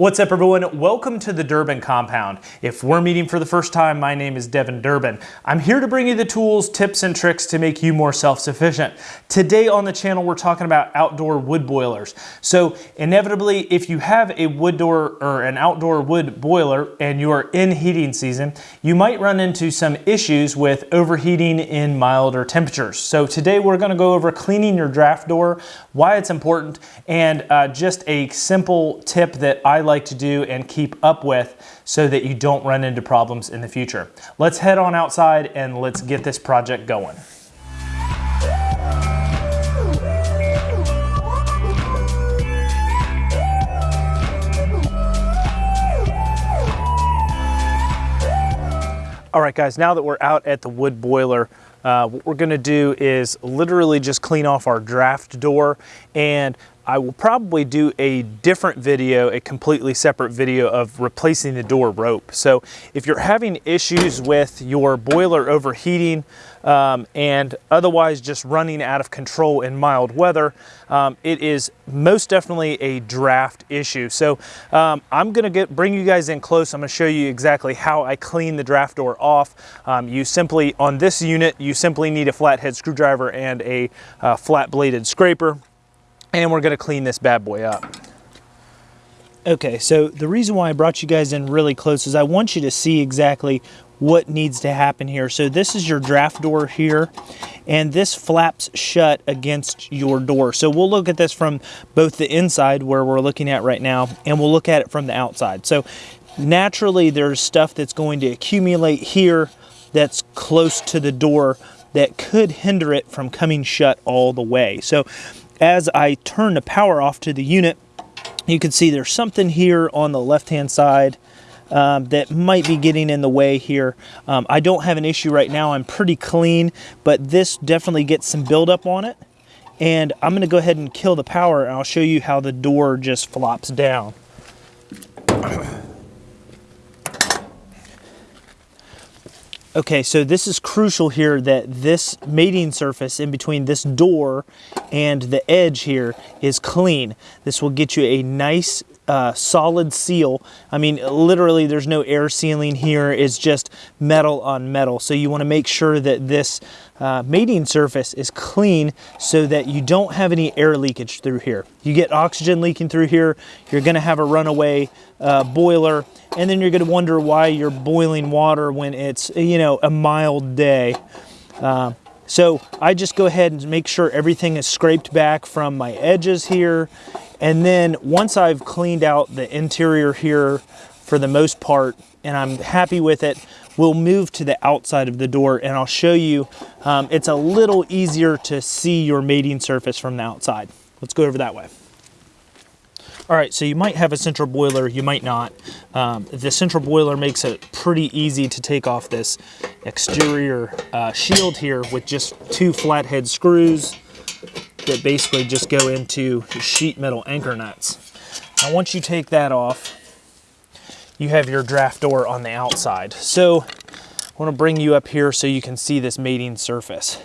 What's up everyone? Welcome to the Durbin Compound. If we're meeting for the first time, my name is Devin Durbin. I'm here to bring you the tools, tips, and tricks to make you more self-sufficient. Today on the channel, we're talking about outdoor wood boilers. So inevitably, if you have a wood door or an outdoor wood boiler and you are in heating season, you might run into some issues with overheating in milder temperatures. So today we're gonna go over cleaning your draft door, why it's important, and uh, just a simple tip that I to do and keep up with so that you don't run into problems in the future. Let's head on outside and let's get this project going. All right guys, now that we're out at the wood boiler, uh, what we're gonna do is literally just clean off our draft door and I will probably do a different video, a completely separate video of replacing the door rope. So if you're having issues with your boiler overheating um, and otherwise just running out of control in mild weather, um, it is most definitely a draft issue. So um, I'm gonna get bring you guys in close. I'm gonna show you exactly how I clean the draft door off. Um, you simply, on this unit, you simply need a flathead screwdriver and a uh, flat bladed scraper and we're gonna clean this bad boy up. Okay, so the reason why I brought you guys in really close is I want you to see exactly what needs to happen here. So this is your draft door here, and this flaps shut against your door. So we'll look at this from both the inside where we're looking at right now, and we'll look at it from the outside. So naturally there's stuff that's going to accumulate here that's close to the door that could hinder it from coming shut all the way. So as I turn the power off to the unit, you can see there's something here on the left-hand side um, that might be getting in the way here. Um, I don't have an issue right now. I'm pretty clean, but this definitely gets some buildup on it. And I'm going to go ahead and kill the power, and I'll show you how the door just flops down. Okay, so this is crucial here that this mating surface in between this door and the edge here is clean. This will get you a nice uh, solid seal. I mean, literally there's no air sealing here. It's just metal on metal. So you want to make sure that this uh, mating surface is clean so that you don't have any air leakage through here. You get oxygen leaking through here, you're going to have a runaway uh, boiler, and then you're going to wonder why you're boiling water when it's, you know, a mild day. Uh, so I just go ahead and make sure everything is scraped back from my edges here and then once I've cleaned out the interior here for the most part, and I'm happy with it, we'll move to the outside of the door and I'll show you, um, it's a little easier to see your mating surface from the outside. Let's go over that way. All right, so you might have a central boiler, you might not. Um, the central boiler makes it pretty easy to take off this exterior uh, shield here with just two flathead screws that basically just go into sheet metal anchor nuts. Now once you take that off, you have your draft door on the outside. So I want to bring you up here so you can see this mating surface.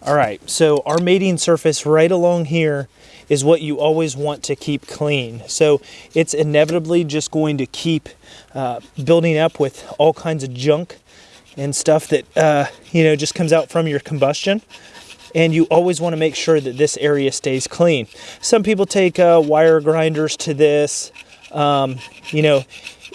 All right, so our mating surface right along here is what you always want to keep clean. So it's inevitably just going to keep uh, building up with all kinds of junk and stuff that, uh, you know, just comes out from your combustion and you always want to make sure that this area stays clean. Some people take uh, wire grinders to this. Um, you know,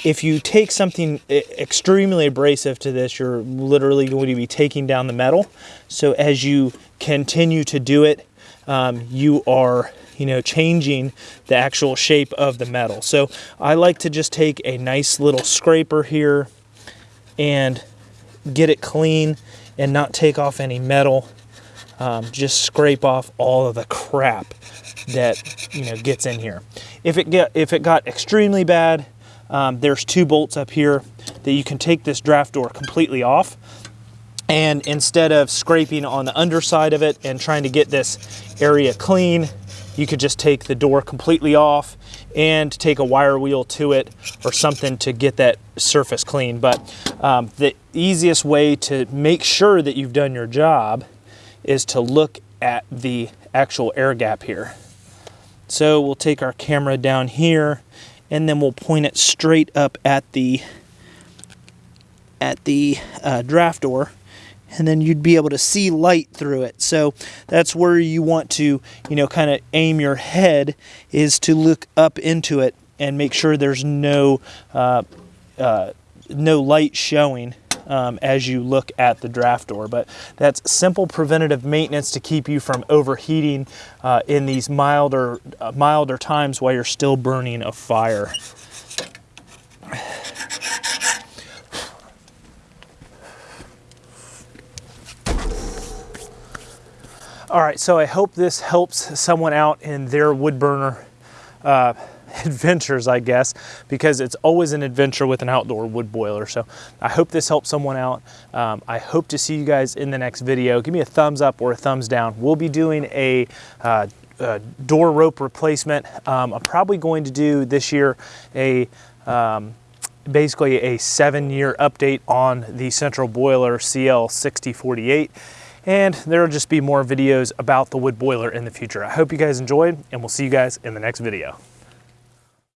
if you take something extremely abrasive to this, you're literally going to be taking down the metal. So as you continue to do it, um, you are you know, changing the actual shape of the metal. So I like to just take a nice little scraper here and get it clean and not take off any metal um, just scrape off all of the crap that you know gets in here. If it get if it got extremely bad, um, there's two bolts up here that you can take this draft door completely off. And instead of scraping on the underside of it and trying to get this area clean, you could just take the door completely off and take a wire wheel to it or something to get that surface clean. But um, the easiest way to make sure that you've done your job is to look at the actual air gap here. So we'll take our camera down here and then we'll point it straight up at the at the uh, draft door and then you'd be able to see light through it. So that's where you want to, you know, kind of aim your head is to look up into it and make sure there's no uh, uh, no light showing um, as you look at the draft door. But that's simple preventative maintenance to keep you from overheating uh, in these milder uh, milder times while you're still burning a fire. All right, so I hope this helps someone out in their wood burner uh, adventures, I guess, because it's always an adventure with an outdoor wood boiler. So I hope this helps someone out. Um, I hope to see you guys in the next video. Give me a thumbs up or a thumbs down. We'll be doing a uh, door rope replacement. Um, I'm probably going to do this year a um, basically a seven year update on the central boiler CL6048 and there will just be more videos about the wood boiler in the future. I hope you guys enjoyed and we'll see you guys in the next video.